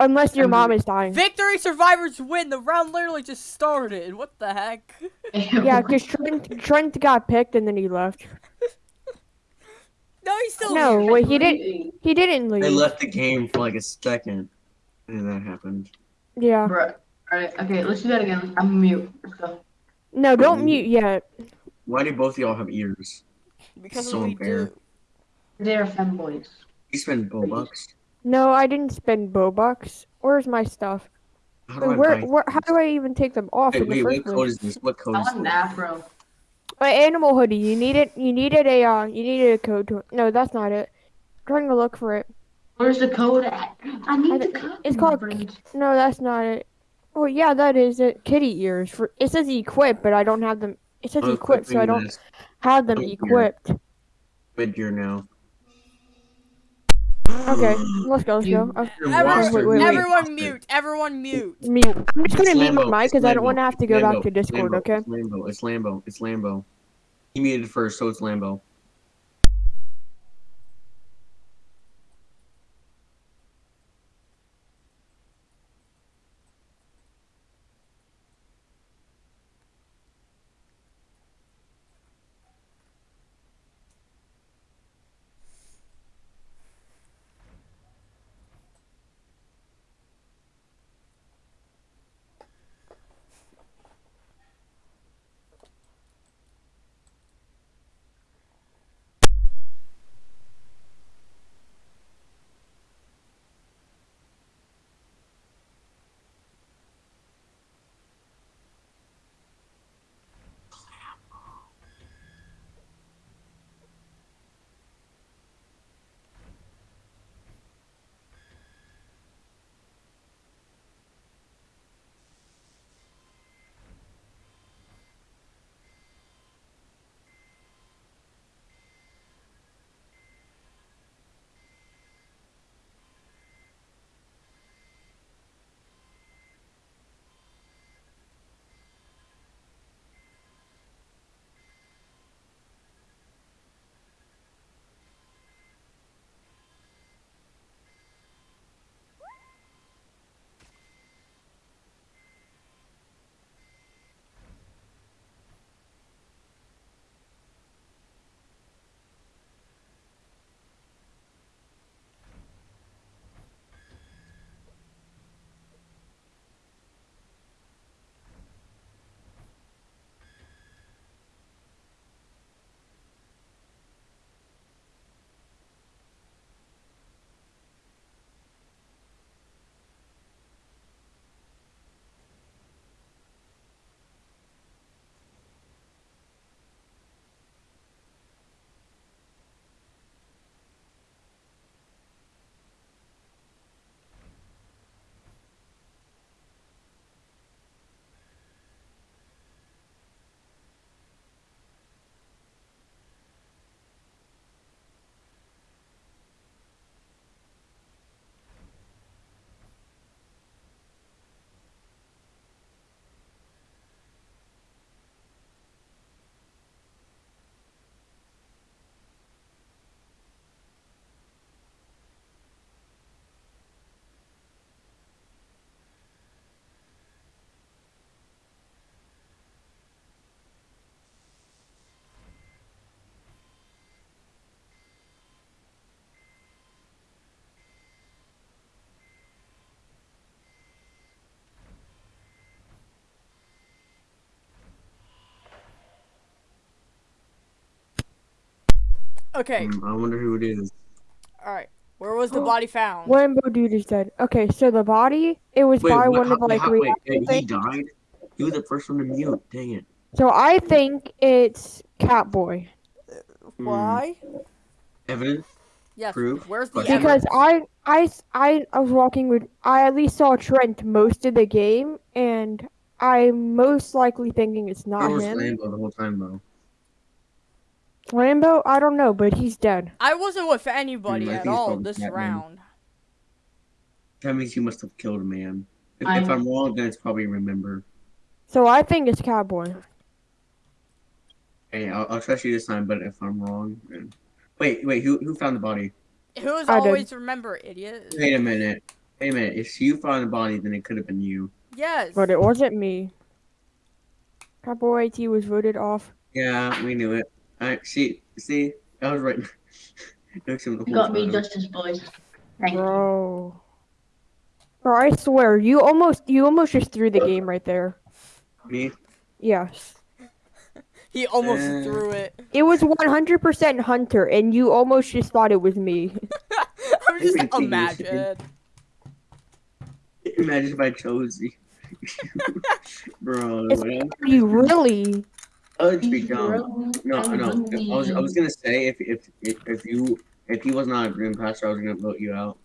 Unless your mom is dying. Victory survivors win. The round literally just started. What the heck? Yeah, because Trent, Trent got picked and then he left. No, he's still No, wait, he didn't. He didn't I leave. left the game for like a second, and that happened. Yeah. Bruh. Alright, okay, let's do that again. I'm mute. Let's. No, don't mute yet. Why do both of y'all have ears? Because So we unfair. do. They're femboys. You spend bucks. No, I didn't spend Robux. Where's my stuff? How do I Where, where, how do I even take them off Wait, in the wait, first what code is this? What code I is want an this? afro. My animal hoodie. You needed. You needed a. Uh, you needed a code to. No, that's not it. I'm trying to look for it. Where's the code at? I need I the code. it's called- No, that's not it. Oh yeah, that is it. Kitty ears. For it says equip, but I don't have them. It says I'm equip, so I don't this have them here. equipped. mid gear now. Okay, let's go. Let's go. Everyone, wait, wait, wait. everyone mute. Everyone mute. mute. I'm just gonna mute my mic because I don't want to have to it's go back to Discord. Lambo, Okay. It's Lambo. It's Lambo. It's Lambo. He muted first, so it's Lambo. Okay. Hmm, I wonder who it is. All right. Where was the body found? Lambo dude is dead. Okay, so the body it was Wait, by what, one how, of like how, wait, reactor wait, he died? He was the first one to mute. Dang it. So I think it's Catboy Why? Evidence? Yes. Proof? Where's the Question. evidence? because I I s- I I was walking with I at least saw Trent most of the game and I'm most likely thinking it's Where not was him. Lambo the whole time though? Lambo, I don't know, but he's dead. I wasn't with anybody I at all this Batman. round. That means you must have killed a man. If, I- if I'm wrong, then it's probably remember. So I think it's Cowboy. Hey, I'll, I'll trust you this time, but if I'm wrong, then... Wait, wait, who who found the body? Who's I did. always remember, idiot? Wait a minute. Wait a minute. If you found the body, then it could have been you. Yes. But it wasn't me. Cowboy AT was voted off. Yeah, we knew it. I see. See, I was right. Next to the You got me time. justice, boys. Thank you. Bro. Bro, I swear, you almost you almost just threw the game right there. Me. Yes. He almost Uh, threw it. It was 100% Hunter, and you almost just thought it was me. I'm just Maybe it's you. imagine. Imagine if I chose you. Bro, It's- what? You really? Oh, it's be dumb. No, no. I was, I was gonna say if if if, if you if he was not a green passer, I was gonna vote you out.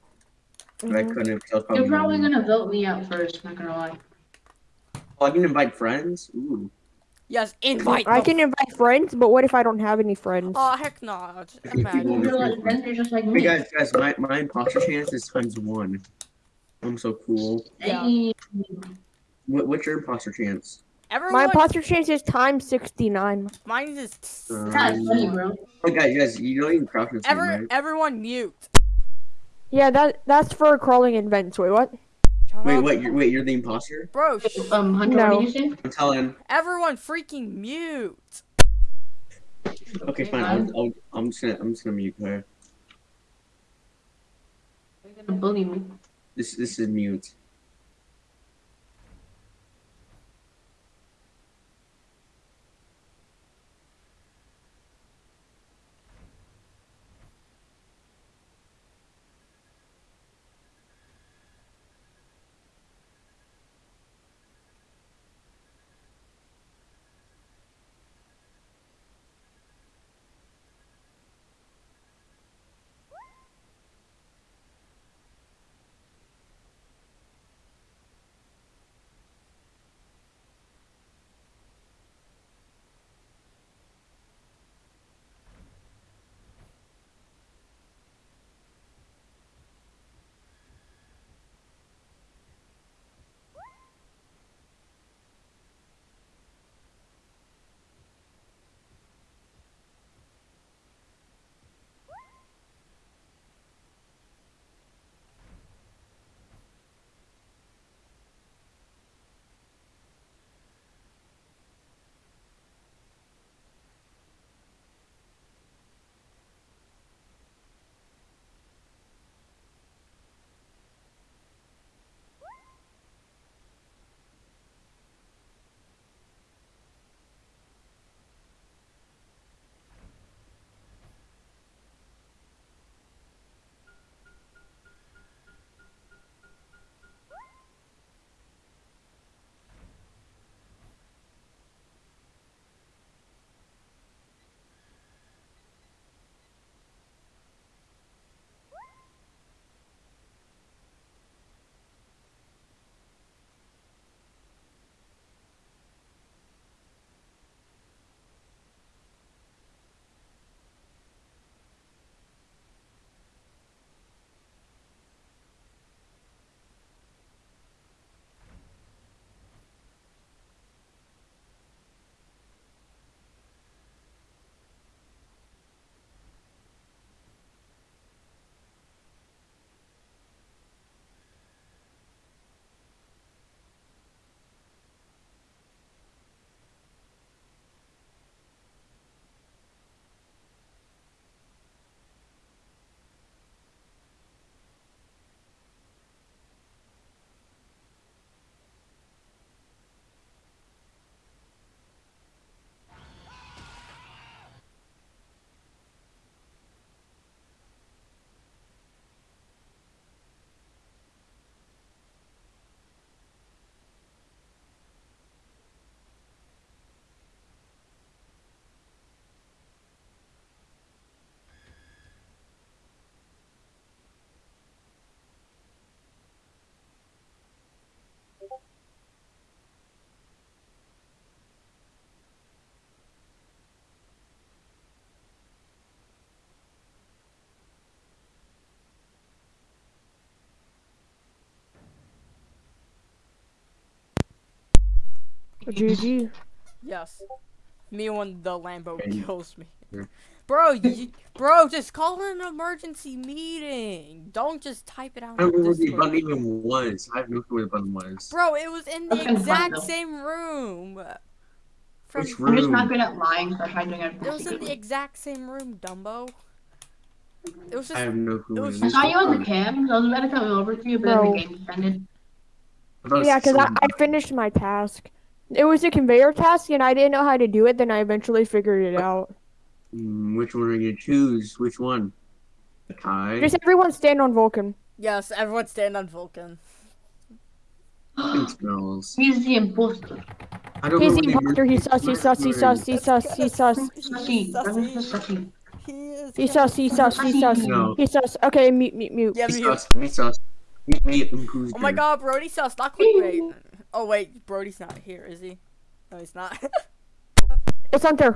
But I Mhm. couldn't. 'cause I probably You're probably gonna vote me out first, not gonna lie. Oh, I can invite friends. Ooh. Yes, invite. I the- can invite friends, but what if I don't have any friends? Oh heck no! You Imagine. You're like just like Hey guys, guys, my my imposter chance is times one. I'm so cool. Yeah. Hey, What, what's your imposter chance? Everyone. My imposter chance is times 69. Mine is. That's funny, bro. Oh, guys, guys, you know you can crouch in this game, Ever, right? everyone mute. Yeah, that that's for crawling in vents. Wait, what? Shut Wait, up. what? You're, wait, you're the imposter? Bro, sh- Um, Hunter, No. what did you say? I'm telling. everyone freaking mute. Okay, fine. fine. I'll, I'll, I'm just gonna I'm just gonna mute her. You're gonna bully me. This this is mute. GG. Yes. Me when the Lambo kills me. Bro, you, bro, just call an emergency meeting. Don't just type it out. I don't know where the Discord. button even was. I have no clue where the button was. Bro, it was in the Okay, exact same room. From Which I'm just not good at lying, so I tried doing it everything was in the exact same room, Dumbo. It was I have no clue. it was- I is. saw you on the cam, so I was about to come over to you, but then the game ended. I thought it Yeah, because I, I finished my task. It was a conveyor task, and I didn't know how to do it. Then I eventually figured it out. Hmm, which one are you gonna choose? Which one? The tie? Just everyone stand on Vulcan. yes. Everyone stand on Vulcan. Fucking smells. He's the imposter. I don't He's know the where imposter. He's sus. He's sus. He's sus. He's sus. He's sus. Sussy. That was just sussy. He is. He's sus. He's sus. He's sus. No. He's sus. Okay, mute, mute, mute. Yeah, Me me. sus. Me sus. Me, me, who's Oh my there? God, Brody saw stop clickbait. Oh wait, Brody's not here, is he? No, he's not. It's Hunter.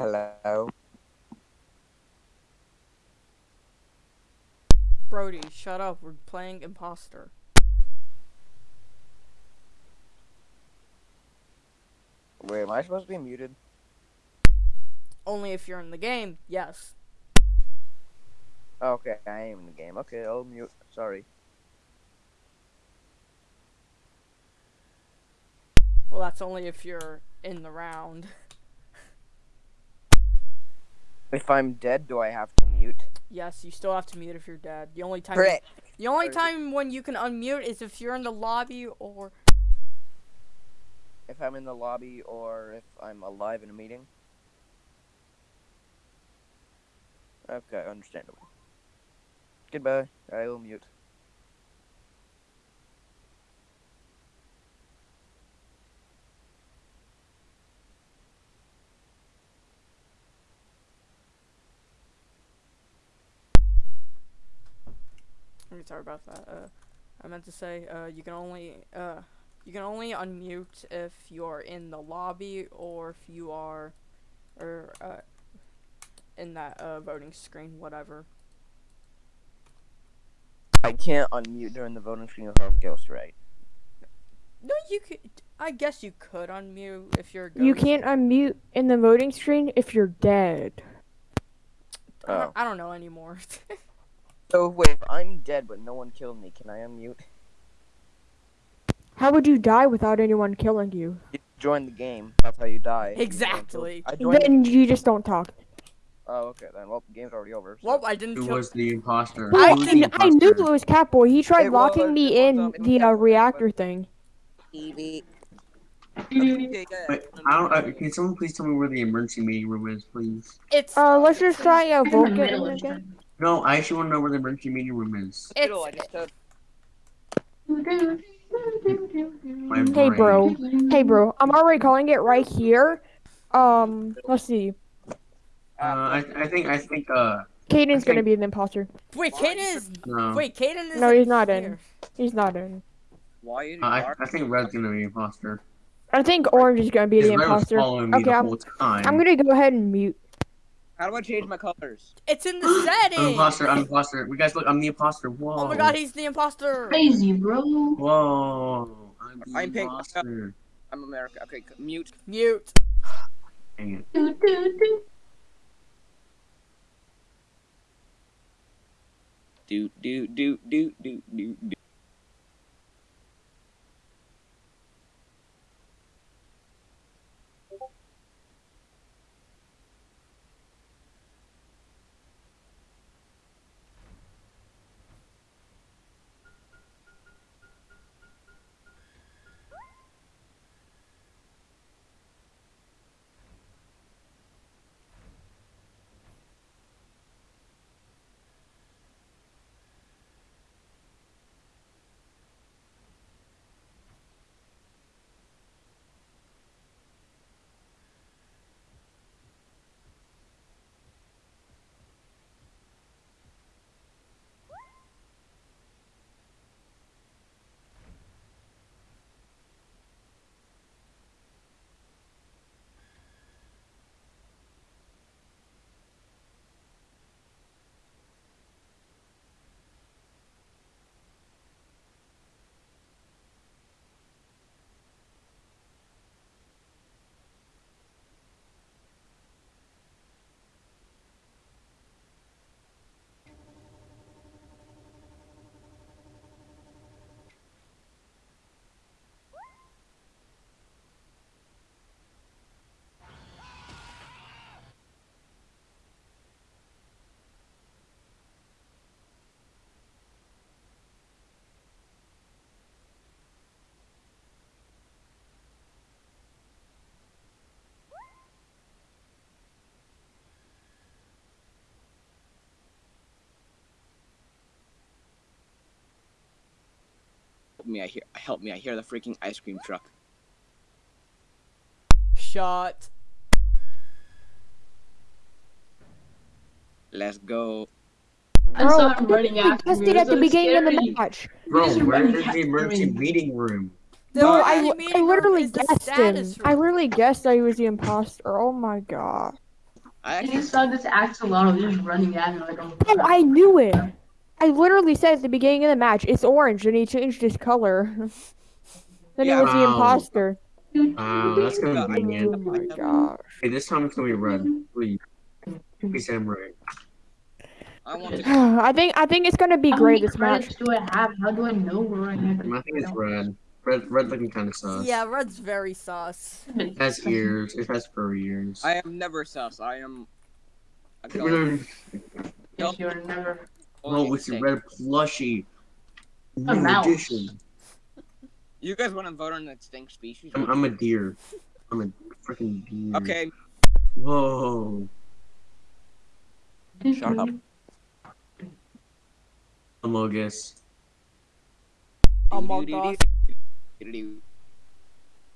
Hello. Brody, shut up. We're playing imposter. Wait, am I supposed to be muted? Only if you're in the game, yes. Okay, I am in the game. Okay, I'll mute. Sorry. Well, that's only if you're in the round. If I'm dead, do I have to mute? Yes, you still have to mute if you're dead. The only time the only time when you can unmute is if you're in the lobby or If I'm in the lobby or if I'm alive in a meeting? Okay, understandable. Goodbye. I will mute. I'm sorry about that. Uh, I meant to say, uh, you can only, uh, you can only unmute if you're in the lobby or if you are, or, uh, in that, uh, voting screen, whatever. I can't unmute during the voting screen if I'm Ghost, right? No, you could, I guess you could unmute if you're a You can't unmute in the voting screen if you're dead. I, Oh. I don't know anymore. So wait, if I'm dead but no one killed me, can I unmute? How would you die without anyone killing you? You join the game. That's how you die. Exactly. I joined. Then you just don't talk. Oh, okay then. Well, the game's already over. so- Well, I didn't Who kill. was the imposter? I, Who was the I knew it imposter? was Catboy. He tried It locking was- me in um, was the uh, reactor but- thing. Evie. Wait, I don't, uh, can someone please tell me where the emergency meeting room is, please? It's Uh, let's just try uh, In Vulcan again. No, I actually want to know where the emergency meeting room is. it's I just said My Hey, bro. Hey, bro. I'm already calling it right here. Um, let's see. Uh, I, I think I think uh Caden's I gonna be an imposter. wait. Why? Caden is no. wait. Caden is No, he's not in. here. He's not in. why Uh, I, I think Red's gonna be the imposter. I think Orange is gonna be the imposter. Okay, I'm. I'm gonna go ahead and mute. How do I change my colors? It's in the I'm settings. imposter. I'm imposter. We guys look. I'm the imposter. Whoa. Oh my god, he's the imposter. Crazy, bro. Whoa. I'm the I'm pink. imposter. I'm America. Okay, mute. Mute. Dang it. Do, do, do. Do do do do do do do. Me! I hear. Help me! I hear the freaking ice cream truck. Shot. Let's go. I saw him running We after me. tested It at the so beginning of the scary. match. Bro, Just where running is the after emergency meeting room? The Bro, I, I literally guessed him. status I literally guessed that he was the imposter. Oh my god. I I actually. just saw this axolotl just running at me like, oh, Oh, I knew it. I literally said at the beginning of the match, it's orange, and he changed his color. then Yeah. he was the imposter. Wow, that's Yeah, I- convenient. Oh my gosh. Hey, this time it's gonna be red. Please. Please say I'm right. I. I think I think it's gonna be How great many this match. credits do I have? How do I know where I have I think it's red. Red, red looking kind of sauce. Yeah, red's very sauce. It has ears. It has furry ears. I am never sus. I am. A No, color. You're never. Oh, it's a red plushie. A New mouse. edition. You guys want to vote on an extinct species? I'm, I'm a deer. I'm a freaking deer. Okay. Whoa. Shut up. Amogus. Among Us.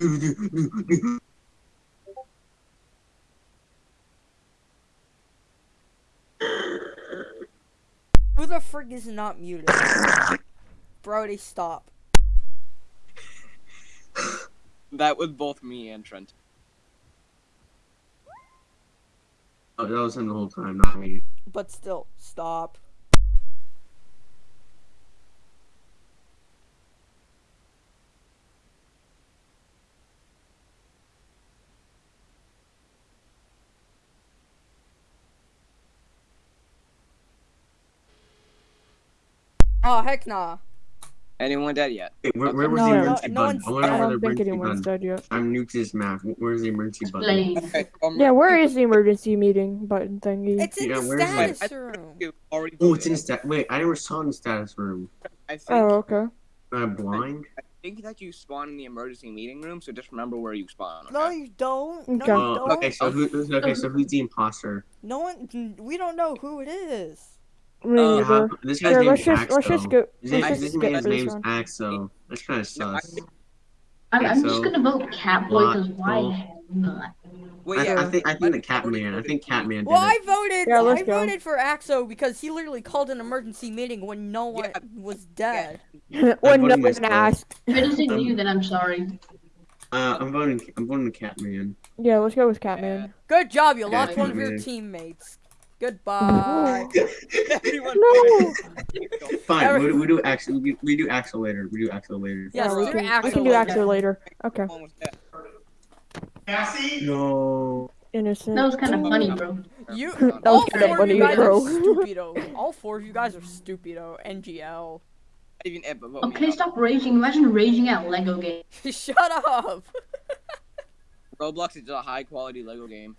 the frig is not muted? Brody, stop. That was both me and Trent. Oh, that was him the whole time, not me. But still, stop. Oh heck nah. Anyone dead yet? Wait, where, where was No, the emergency no button? one's- I I don't think emergency anyone's button. dead yet. I'm new to this map. Where's the emergency button? Okay. Um, Yeah, where is the emergency meeting button thingy? It's in Yeah, the where's my- status room. Oh, it's in voted. stat. Wait, I never saw in the status room. I think, Oh, okay. Am I blind? I think that you spawn in the emergency meeting room, so just remember where you spawn. No, you don't. No, Okay. you Oh, don't. okay. So who? who's- Okay, so who's the imposter? No one. We don't know who it is. Me Uh, neither. Yeah, this guy's Here, name let's is just let's just Axo. go. His, Let's name, just his, skip this name's one. Axo. That's kind of No, I sus. think- I'm, I'm so- just gonna vote Catboy because why Well- the hell not? Wait, I, yeah, I think I think the I already Catman. I think Catman did Well, I voted. Yeah, let's I go. voted for Axo because he literally called an emergency meeting when no one Yeah. was dead. when no one myself. asked. If it isn't Um, you, then I'm sorry. Uh, I'm voting. I'm voting the Catman. Yeah, let's go with Catman. Good job. You Yeah, lost one of your teammates. Goodbye. Everyone No. Fine. Every- We do, we do Axel. We do, we do Axel later. We do Axel later. Yes, yeah, we do can, we can do later. Later. Okay, Everyone was dead. No. innocent. That was kind of funny, bro. You. That all was kinda four of funny, you guys bro. are stupido. All four of you guys are stupido. NGL. Even Ed, but me Okay, out. stop raging. Imagine raging at Lego game. Shut up. Roblox is a high quality Lego game.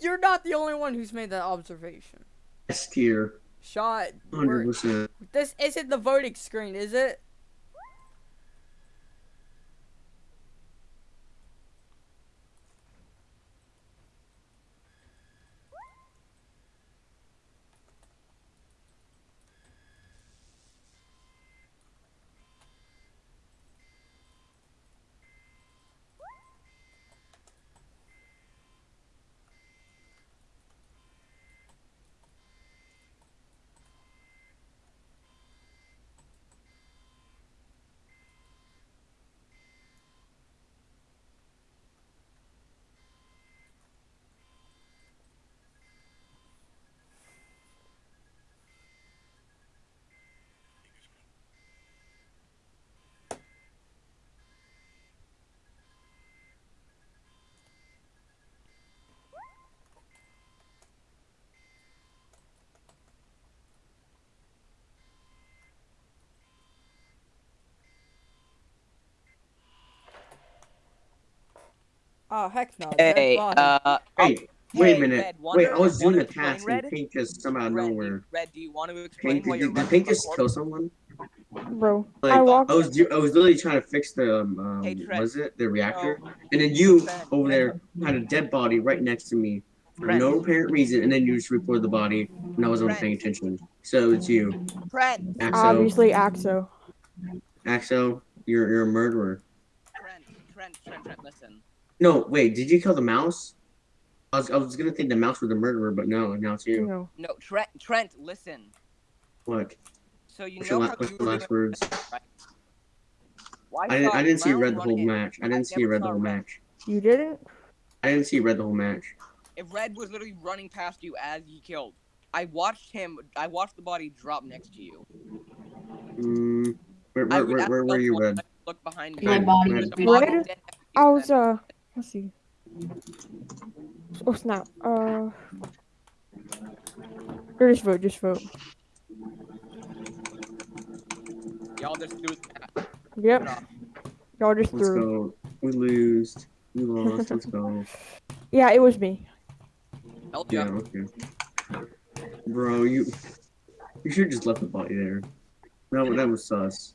You're not the only one who's made that observation. S tier. Shot. 100%. This isn't the voting screen, is it? Oh heck no. Hey, body. uh, Hey, wait a minute. Wait, I was doing wanna a task explain, and Red? Pink just come out of Red, nowhere. Red, do you want to explain Pink, why did, you're did running Pink just kill someone? Bro, Like, I walked. I was I was literally trying to fix the um, um Hey, was it the reactor, and then you Trent, over there had a dead body right next to me for Trent. no apparent reason, and then you just reported the body, and I wasn't Trent. paying attention. So it's you, Trent, Axo. Obviously, Axo. Axo, you're you're a murderer. Trent, Trent, Trent, Trent, listen. No, wait, did you kill the mouse? I was I was gonna think the mouse was the murderer, but no, now it's you. No. No, Trent, Trent, listen. What? So you What's know your, how what's you your were last words? right? Well, I didn't I didn't see red the whole in. match. I didn't see red the whole match. You didn't? I didn't see red the whole match. If Red was literally running past you as he killed, I watched him. I watched the body drop next to you. Mm, where I where, would where, where were you, someone red? Look behind me. My Red, body red. was The big. body Red? dead next you, I was Red. uh. Let's see. Oh snap. Uh. Or just vote. Just vote. Y'all just do that. Yep. Y'all just Let's threw. go. We lose. We lost. Let's go. Yeah, it was me. Hell Yeah, yeah. okay. Bro, you you should just left the body there. That that was sus.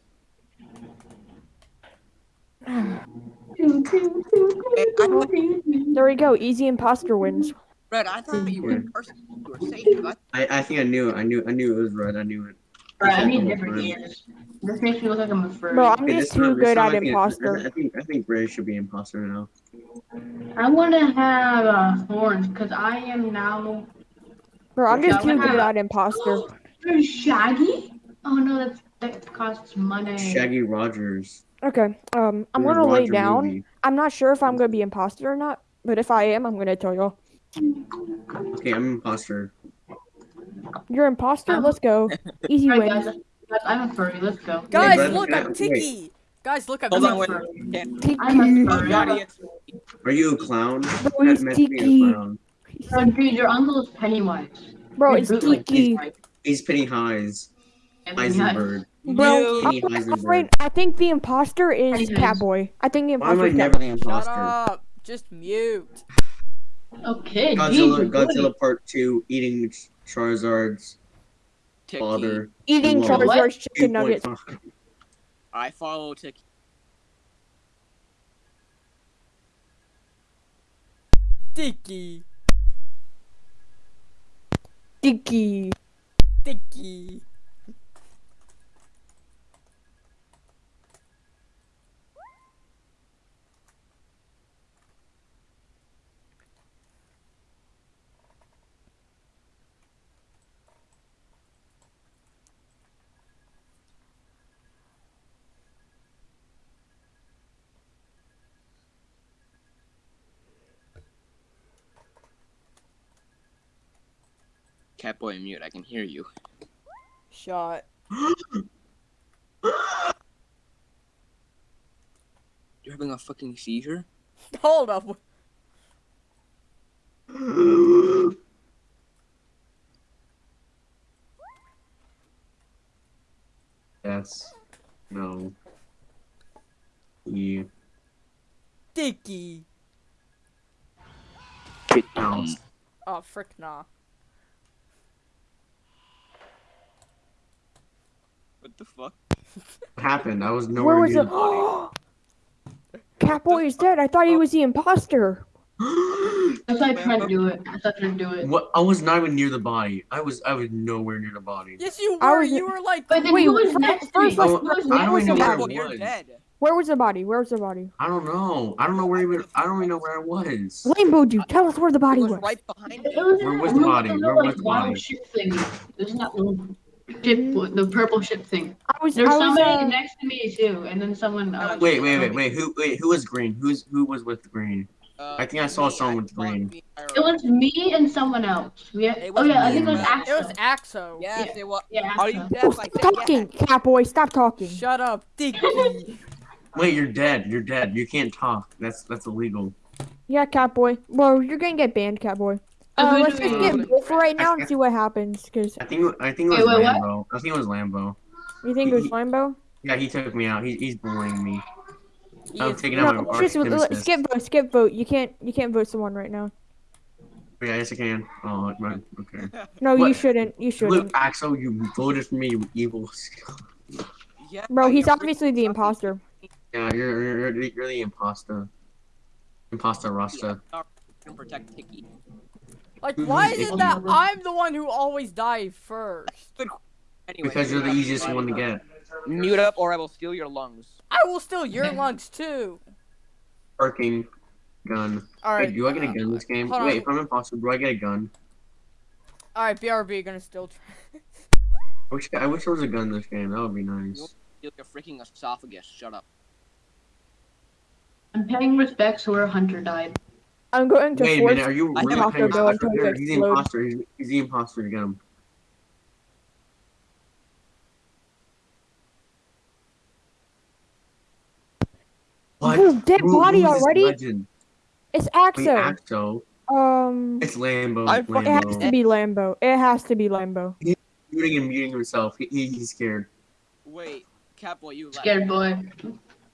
There we go. Easy imposter wins. Red, I thought you were Yeah. in person. You were safe. 'cause I I, I think I knew. I knew I knew it was red. I knew it. Alright, I need different time. This makes me look like I'm a furry. Bro, I'm just this too good at imposter. I think I think Gray should be imposter now. I want to have uh, horns because I am now. Bro, I'm just Yeah, too what good at imposter. Shaggy. Oh no, that's that costs money. Shaggy Rogers. Okay. Um, I'm From gonna lay down. movie. I'm not sure if I'm gonna be imposter or not, but if I am, I'm gonna tell y'all. Okay, I'm imposter. You're imposter. Let's go. Easy Alright, wins. guys, guys, I'm a furry. Let's go. Guys, Red, look, Red, I'm wait. Tiki. Guys, look, I'm Hold on, Tiki. wait. Tiki. I'm a furry. Are you a clown? Bro, That it's meant to be a Tiki. Bro, dude, your uncle is Pennywise. Bro, You're it's Tiki. Pennywise. He's Penny Highs. Heisenberg. Bro, Penny I'm afraid- I think the imposter is Catboy. I think the Why am I imposter is never Catboy. the Shut up. Just mute. Okay, Godzilla, Godzilla Part Two, eating Charizard's Tiki. father. Eating What? Charizard's chicken nuggets. I follow Tiki. Dicky. Dicky. Dicky. Catboy mute. I can hear you. Shot. You're having a fucking seizure. Hold up. yes. No. E. Dicky. Mouse. Oh, frick nah. What the fuck? What happened? I was Where nowhere was near the? the body. Catboy is dead. I thought he was the imposter. I thought I tried to do it. I thought I tried to do it. what? I was not even near the body. I was. I was nowhere near the body. Yes, you were. was- You were like. But then Wait, who was next to first me? let's- Who was oh, I don't even know where Catboy, you're was. dead. Where was the body? Where was the body? I don't know. I don't know where even. I don't even know where I was. Rainbow dude, tell us where the body was was. right behind It you. was Where was the body? Where was the body? ship thing. There's that little ship, the purple ship thing. I was. There's I was. somebody Uh, next to me too, and then someone. Uh, Wait, wait, wait, wait. Who? Wait, who was green? Who's who was with green? Uh, I think I saw me, someone with green. the It was me and someone else. We had, oh was yeah, I me think it was and Axel. It was Axo. Yes, it was. Yeah, Are you deaf? oh, I stop said talking, yes. Catboy. Stop talking. Shut up, Dicky. Wait, you're dead. You're dead. You can't talk. That's that's illegal. Yeah, Catboy. Well, you're gonna get banned, Catboy. So Uh, let's just get Wolf right now and see what happens. Cause I think I think it was wait, what? Lambo. I think it was Lambo. you think it was Lambo? Yeah, he took me out. He, he's bullying me. He I'm is- taking No, out my let's arch just nemesis. skip vote. Skip vote. You can't. You can't vote someone right now. Yeah, yes I can. Oh, right. Okay. No, you shouldn't. You shouldn't. Axel, you voted for me, you evil. Yeah, Bro, he's obviously the imposter. Yeah, you're you're, you're, the- imposter. Imposter Rasta. fucking Protect Tiki. Like, why is it that I'm the one who always dies first? Anyway, Because you're the easiest one to get. Mute up, or I will steal your lungs. I will steal your lungs too. Parking gun. Alright. Wait, do I get a uh, gun this game? hold on. Wait, if I'm imposter, do I get a gun? All right, BRB gonna steal. I wish I wish there was a gun in this game. That would be nice. Steal your freaking esophagus. Shut up. I'm paying respects where Hunter died. I'm going to Wait a force. minute, are you I really have paying Taco Bell respect until for him? He's the explodes. imposter. He's, he's the imposter. Get him. What? Ooh, dead Who- body who is already? Legend? It's Wait, Axo. Axo. Um, It's Lambo. I it has to be Lambo. It has to be Lambo. He's Muting and muting himself. He, he, he's scared. Wait, Catboy, you left. Scared boy.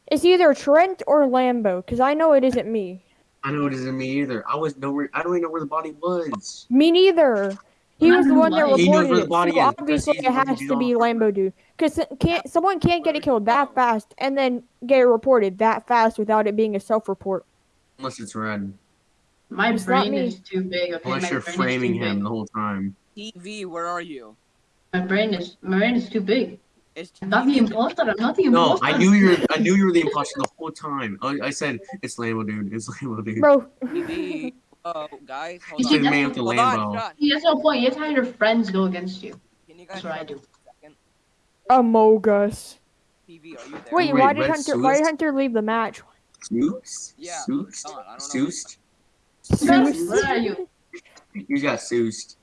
It's either Trent or Lambo, because I know it isn't me. I know it isn't me either. I was nowhere. I don't even know where the body was. Me neither. He was the one that He knows reported where the it. body so is, obviously he's it the one has who to be did Lambo dude. Because can't someone can't get it killed that fast and then get it reported that fast without it being a self-report. Unless it's red. My It's not brain me. is too big. Okay, Unless my you're brain is framing too him the whole time. TV, where are you? My brain is my brain is too big. Is I'm not the TV imposter. I'm not the No, imposter. I knew you were. I knew you were the imposter the whole time. I, I said it's Lambo, dude. It's Lambo, dude. Bro, TV. Oh, guys, hold You It's on. see, the man with the Hold Lambo. shut. See, that's no point. You have to have your friends go against you. Can you guys That's what I do. up for a second? Amogus. TV, are you there? Wait, Wait, why did Red Hunter why did Hunter leave the match? Soust? Yeah, Soust? hold on, I don't know. Soust? Zeus? Where are you? You got Soust.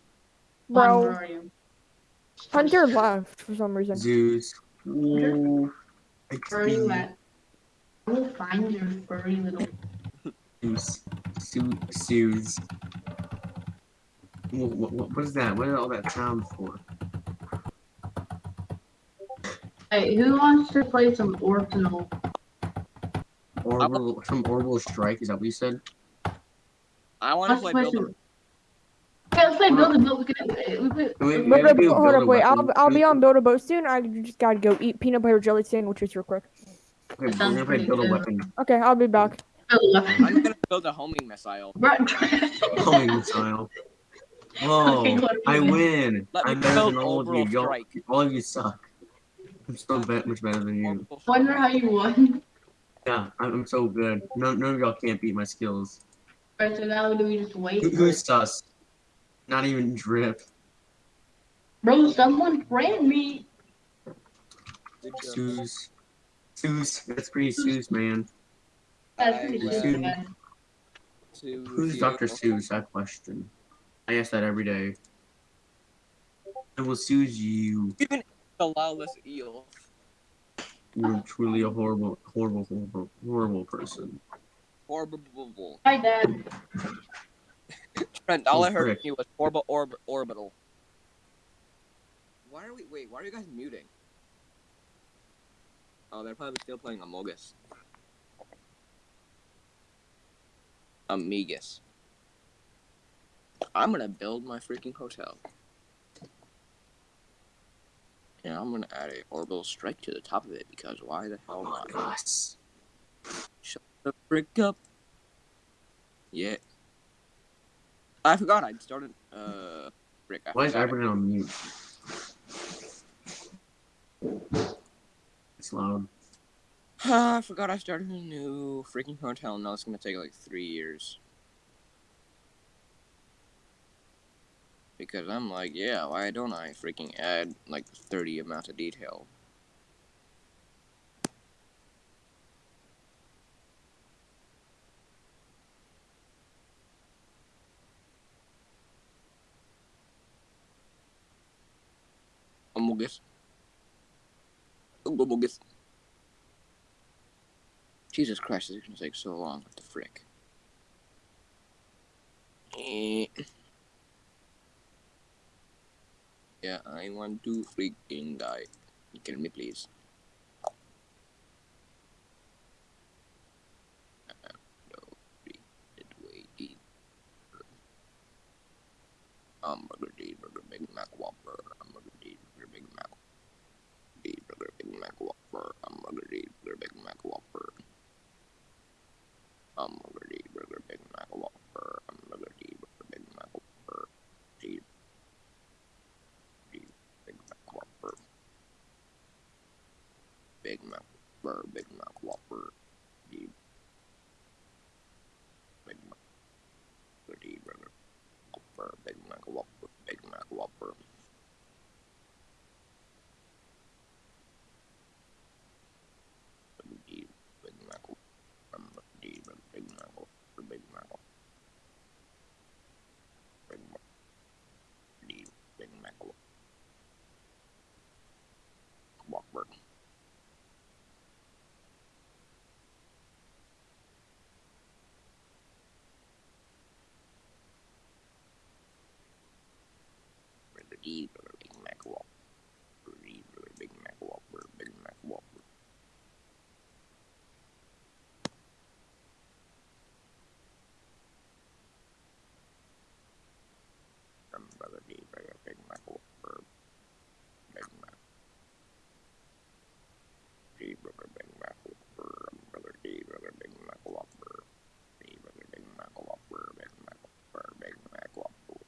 Juan, Bro, where are you? Hunter left for some reason. Zeus. Ooh. Where are you at? I will find your furry little. Zeus. Su- Zeus. What, what, what is that? What is all that sound for? Hey, who wants to play some Orbital? Orbital, some orbital strike. Is that what you said? I want to play play Build a some. Okay, let's play Build a. Boat. We could, we could, Wait, we But, gotta but, do hold up, wait. I'll. I'll be on build a boat soon. I just gotta go eat peanut butter jelly sandwiches real quick. Okay, we're gonna play pretty build a weapon. Okay, I'll be back. build a I'm gonna build a homing missile. Homing missile. Whoa! Okay, I win. Let I'm better than all of you. Y'all, all of you suck. I'm so be- much better than you. Orbital Wonder how you won. Yeah, I'm, I'm so good. None, none of y'all can't beat my skills. Alright, so now do we just wait? Who, who's sus? Not even drip. Bro, someone friend me. Good job. Suze. Suze. That's pretty Suze, man. That's pretty will- man. Who's. Dr. Seuss? That question. I ask that every day. I will Suze you. Even the lawless eel. You're truly a horrible, horrible, horrible, horrible person. Horrible. Hi, Dad. Trent, all Oh, I heard frick. from you was orb- orb- orbital. Why are we? Wait, why are you guys muting? Oh, they're probably still playing Amogus. Amigas. I'm gonna build my freaking hotel. And I'm gonna add a orbital strike to the top of it because why the hell not? Us. Shut the frick up. Yeah. I forgot I'd started. Uh, frick. I Why is I- on mute? I forgot I started a new freaking hotel. and Now it's gonna take like three years. Because I'm like, yeah, why don't I freaking add like 30 amount of detail? Amogus. Jesus Christ, this is gonna take so long. What the frick? Eh. Yeah, I want to freaking die. Kill me, please. Mac Whopper. Burger, Big Mac Whopper. Hamburger, D burger, Big Mac Whopper. Hamburger, D burger, Big Mac Whopper. Hamburger, D burger, Big Mac Whopper. D D Big Mac Whopper. Big Mac Whopper, Big Mac Whopper. D Big Mac D burger. Whopper, Big Mac Whopper, Big Mac Whopper. D Big Mac Whopper, D Big Mac Whopper, Big Mac Whopper. Big Mac D Big Mac Whopper. Burger D Burger Big Mac Whopper. D Burger Big Mac Whopper, Big Mac Whopper. Burger D Burger Big Mac. Big Mac. Burger Big Mac Whopper. Burger D Burger Big Mac Whopper. D Burger Big Mac Whopper. Big Mac Whopper. Big Mac Whopper.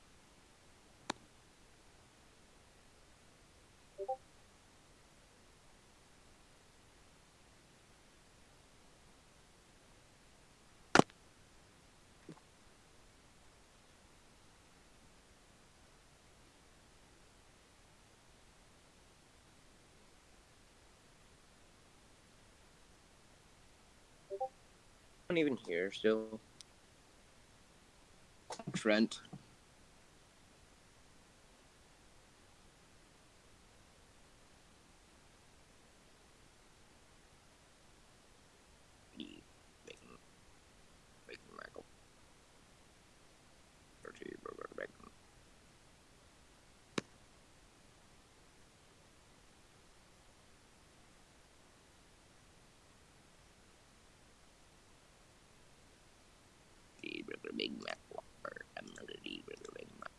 not even here still. Trent. Big, big, big Mac. Dirty burger, big. cheeseburger, Big Mac Whopper, hamburger cheeseburger, Big Mac.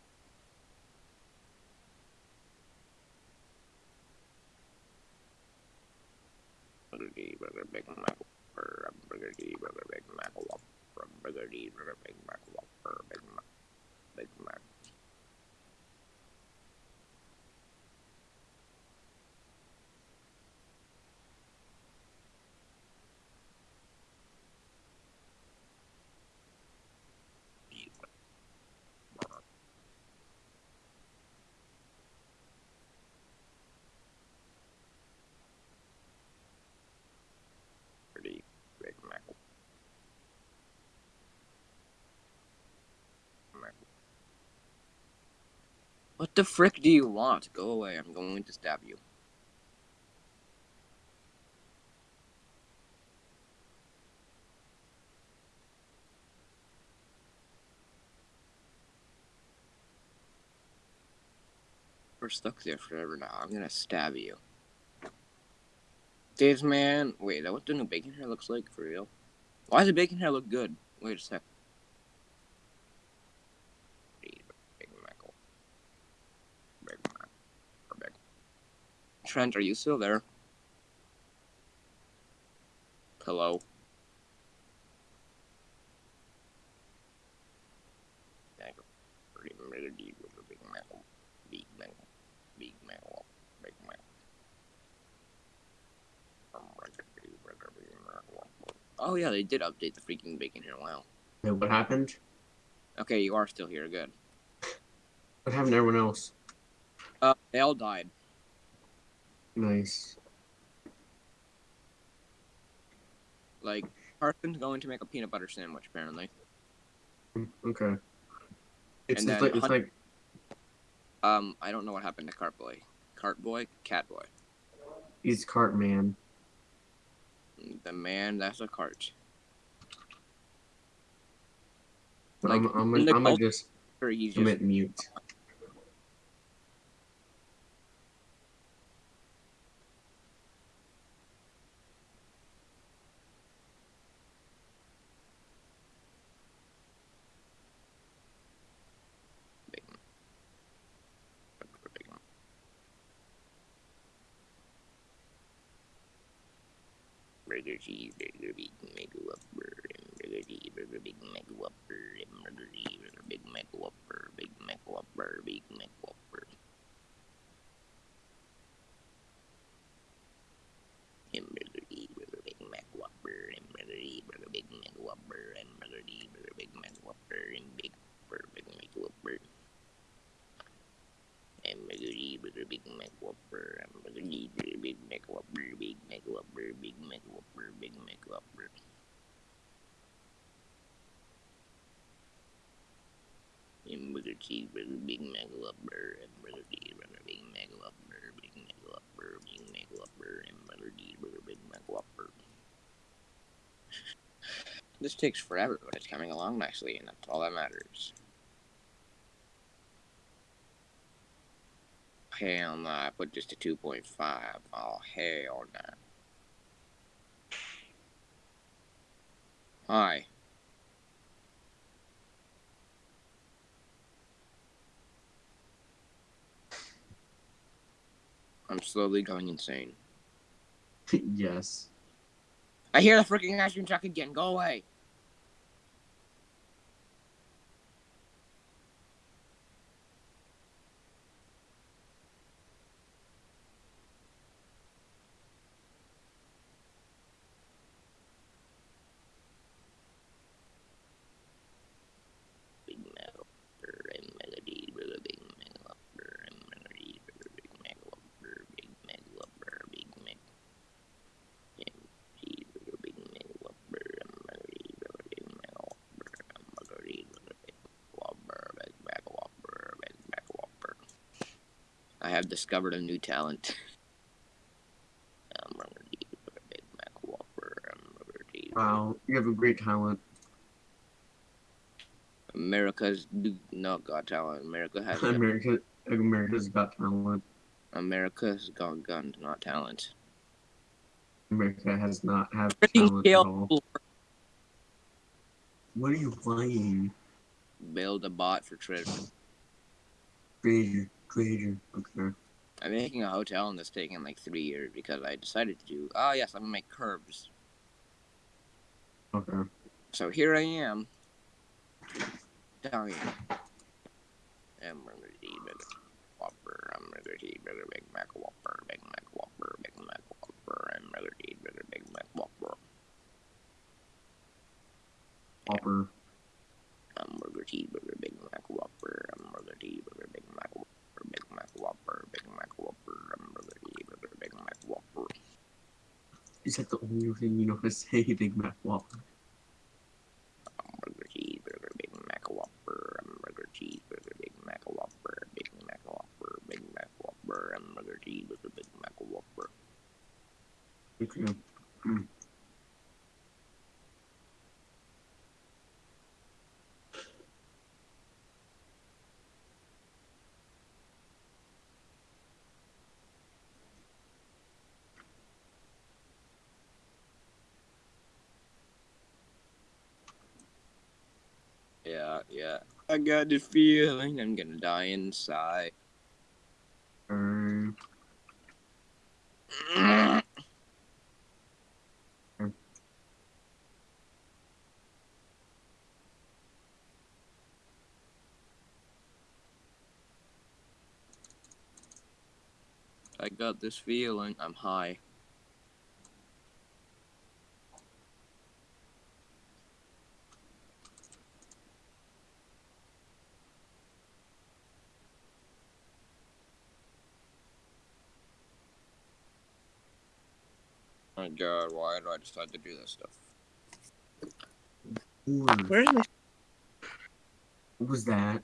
Hamburger cheeseburger, Big Mac Whopper, hamburger cheeseburger, Big Mac Whopper, hamburger cheeseburger, Big Mac Whopper, Big Mac, Big Mac. cheeseburger. Pretty Big Mac. Mac. What the frick do you want? Go away. I'm going to stab you. We're stuck there forever now. I'm gonna stab you. Dave's man. Wait, that what the new bacon hair looks like for real? Why does the bacon hair look good? Wait a sec. Big Mac. Big Mac. Or Big. Trent, are you still there? Hello. Oh yeah, they did update the freaking bacon hair. Wow. Yeah, what happened? Okay, you are still here. Good. What happened to everyone else? Uh, they all died. Nice. Like, Carson's going to make a peanut butter sandwich, apparently. Mm, Okay. It's, it's like it's like Um, I don't know what happened to Cart Boy. Cart Boy? Cat Boy. he's cart man. The man that's a cart. Like, I'm I'm in gonna, the I'm gonna just just commit mute. big. big. Burger cheese, burger big Mac Whopper, burger cheese, burger big Mac Whopper, burger cheese, burger big Mac Whopper, big Mac Whopper, big Mac Whopper. Hamburger cheese, burger big Mac Whopper, hamburger cheese, burger big Mac Whopper, hamburger cheese, burger big Mac Whopper, and big Whopper, big Mac Whopper. Hamburger cheese, burger big Mac Whopper, hamburger cheese, burger big Mac Whopper, big Mac Whopper, big Mac Whopper, big Mac Whopper. Hamburger cheeseburger, Big Mac Whopper, hamburger cheeseburger, Big Mac Whopper, Big Mac Whopper, Big Mac Whopper, hamburger cheeseburger, Big Mac Whopper. this takes forever, but it's coming along nicely, and that's all that matters. Hell no, I put this to 2.5. Oh, hell no. Hi. I'm slowly going insane. yes. I hear the freaking ice cream truck again. Go away. Big Mac Whopper and Melody with a Big Mac Whopper and Melody with a Big Mac Whopper, Big Mac Whopper, Big Mac. And cheese with a Big Mac Whopper and Melody with a Big Mac Whopper and Melody with a Big Whopper, Big Mac Whopper, Big Mac Whopper. I have discovered a new talent. I'm Melody with a Big Mac Whopper and Melody. Wow, you have a great talent. America's not got talent. America has America, America's got talent. America's got guns, not talent. America has not have talent at all. What are you playing? Build a Boat for Treasure. Treasure, treasure. Okay. I'm making a hotel and it's taking like three years because I decided to do. Oh yes, I'm gonna make curves. Okay. So here I am. Dying. I'm gonna eat burger. Whopper. I'm gonna eat burger. Big Mac Whopper. Big Mac Whopper. Big Mac Whopper. I'm gonna eat burger. Big Mac Whopper. Hopper. Hamburger cheeseburger, Big Mac Whopper, hamburger cheeseburger, Big Mac Whopper, Big Mac Whopper, Big Mac Whopper, Big Mac Whopper. Is that the only thing you know to say, Big Mac Whopper? Hamburger cheeseburger, Big Mac Whopper, hamburger cheeseburger, Big Mac Whopper, Big Mac Whopper, Big Mac Whopper, hamburger cheeseburger, Big Mac Whopper. Okay. Yeah, yeah. I got the feeling I'm gonna die inside. Um, I got this feeling I'm high. God, uh, why did I decide to do this stuff? Lord, Where's my what was that?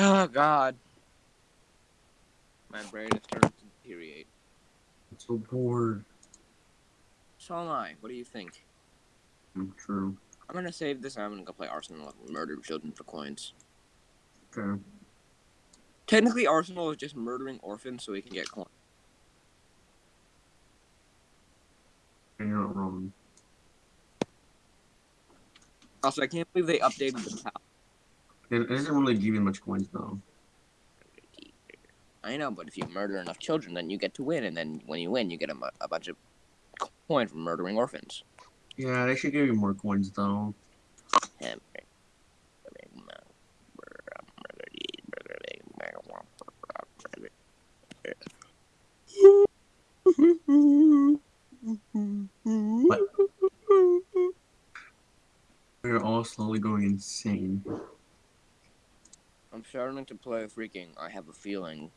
Oh god. My brain is starting to deteriorate. I'm so bored. So am I. What do you think? I'm true. I'm gonna save this and I'm gonna go play Arsenal and murder children for coins. Okay. Technically, Arsenal is just murdering orphans so we can get coins. And you're not wrong. Also, I can't believe they updated the pal. It it doesn't really give you much coins though. I know, but if you murder enough children, then you get to win, and then when you win, you get a, a bunch of coins from murdering orphans. Yeah, they should give you more coins though. We're all slowly going insane. Starting to play freaking I have a feeling